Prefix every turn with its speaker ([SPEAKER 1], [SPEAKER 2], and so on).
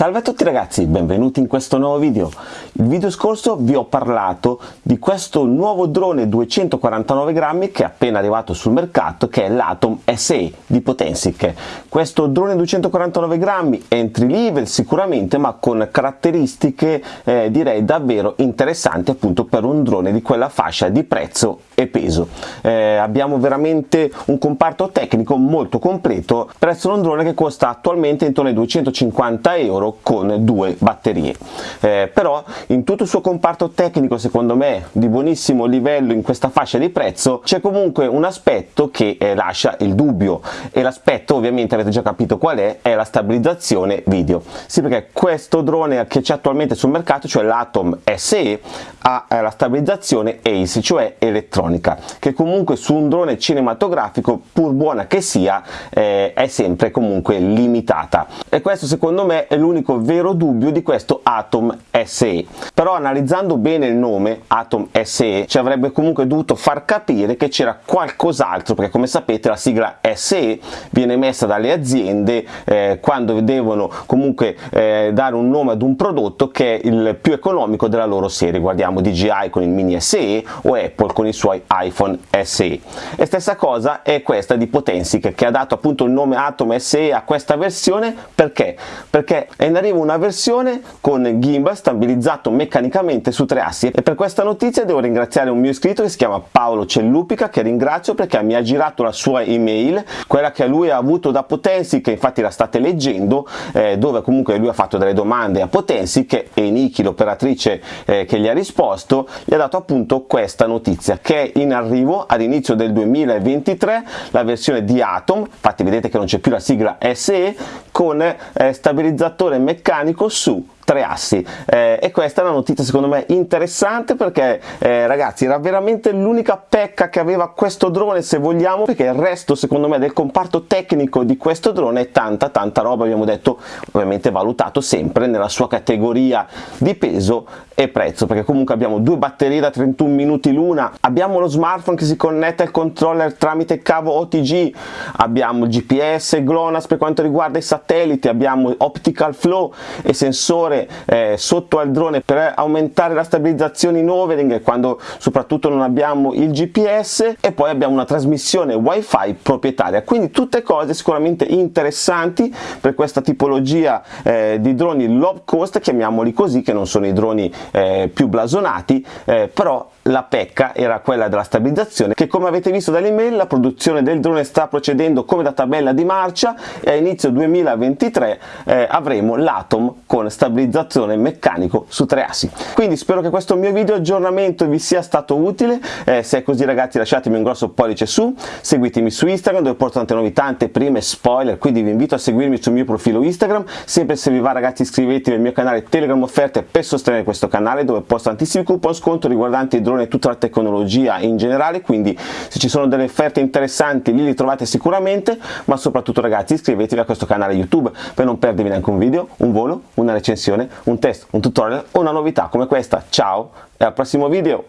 [SPEAKER 1] Salve a tutti ragazzi, benvenuti in questo nuovo video. Il video scorso vi ho parlato di questo nuovo drone 249 grammi che è appena arrivato sul mercato che è l'Atom SE di Potensic. Questo drone 249 grammi entry level sicuramente ma con caratteristiche eh, direi davvero interessanti appunto per un drone di quella fascia di prezzo e peso. Eh, abbiamo veramente un comparto tecnico molto completo presso un drone che costa attualmente intorno ai 250 euro con due batterie. Eh, però in tutto il suo comparto tecnico secondo me di buonissimo livello in questa fascia di prezzo c'è comunque un aspetto che eh, lascia il dubbio. E l'aspetto ovviamente avete già capito qual è è la stabilizzazione video. Sì perché questo drone che c'è attualmente sul mercato cioè l'Atom SE ha eh, la stabilizzazione ACE cioè elettronica che comunque su un drone cinematografico pur buona che sia eh, è sempre comunque limitata. E questo secondo me è l'unico vero dubbio di questo Atom SE però analizzando bene il nome Atom SE ci avrebbe comunque dovuto far capire che c'era qualcos'altro perché come sapete la sigla SE viene messa dalle aziende eh, quando devono comunque eh, dare un nome ad un prodotto che è il più economico della loro serie. Guardiamo DJI con il mini SE o Apple con i suoi iPhone SE e. Stessa cosa è questa di Potensic che ha dato appunto il nome Atom SE a questa versione. Perché? perché è in arrivo una versione con gimbal stabilizzato meccanicamente su tre assi. E per questa notizia devo ringraziare un mio iscritto che si chiama Paolo Cellupica che ringrazio perché mi ha girato la sua email quella che lui ha avuto da Potensi che infatti la state leggendo eh, dove comunque lui ha fatto delle domande a Potensi che e Niki l'operatrice eh, che gli ha risposto gli ha dato appunto questa notizia che è in arrivo ad inizio del 2023 la versione di Atom infatti vedete che non c'è più la sigla SE con eh, stabilizzatore meccanico su tre assi. Eh, e questa è una notizia secondo me interessante perché eh, ragazzi era veramente l'unica pecca che aveva questo drone se vogliamo perché il resto secondo me del comparto tecnico di questo drone è tanta tanta roba abbiamo detto ovviamente valutato sempre nella sua categoria di peso e prezzo perché comunque abbiamo due batterie da 31 minuti l'una abbiamo lo smartphone che si connette al controller tramite cavo OTG abbiamo il GPS GLONASS per quanto riguarda i satelliti abbiamo optical flow e sensore eh, sotto al drone per aumentare la stabilizzazione in overing quando soprattutto non abbiamo il GPS e poi abbiamo una trasmissione wifi proprietaria. Quindi tutte cose sicuramente interessanti per questa tipologia eh, di droni low cost chiamiamoli così che non sono i droni eh, più blasonati eh, però la pecca era quella della stabilizzazione che come avete visto dall'email la produzione del drone sta procedendo come da tabella di marcia e a inizio 2023 eh, avremo l'Atom con stabilizzazione meccanico su tre assi. Quindi spero che questo mio video aggiornamento vi sia stato utile. Eh, se è così ragazzi lasciatemi un grosso pollice su. Seguitemi su Instagram dove porto tante novità anteprime spoiler. Quindi vi invito a seguirmi sul mio profilo Instagram. Sempre se vi va ragazzi iscrivetevi al mio canale Telegram offerte per sostenere questo canale dove posto tantissimi coupon sconto riguardanti i drone e tutta la tecnologia in generale. Quindi se ci sono delle offerte interessanti lì li trovate sicuramente. Ma soprattutto ragazzi iscrivetevi a questo canale youtube per non perdervi neanche un video un volo una recensione lezione, un test, un tutorial o una novità come questa. Ciao e al prossimo video!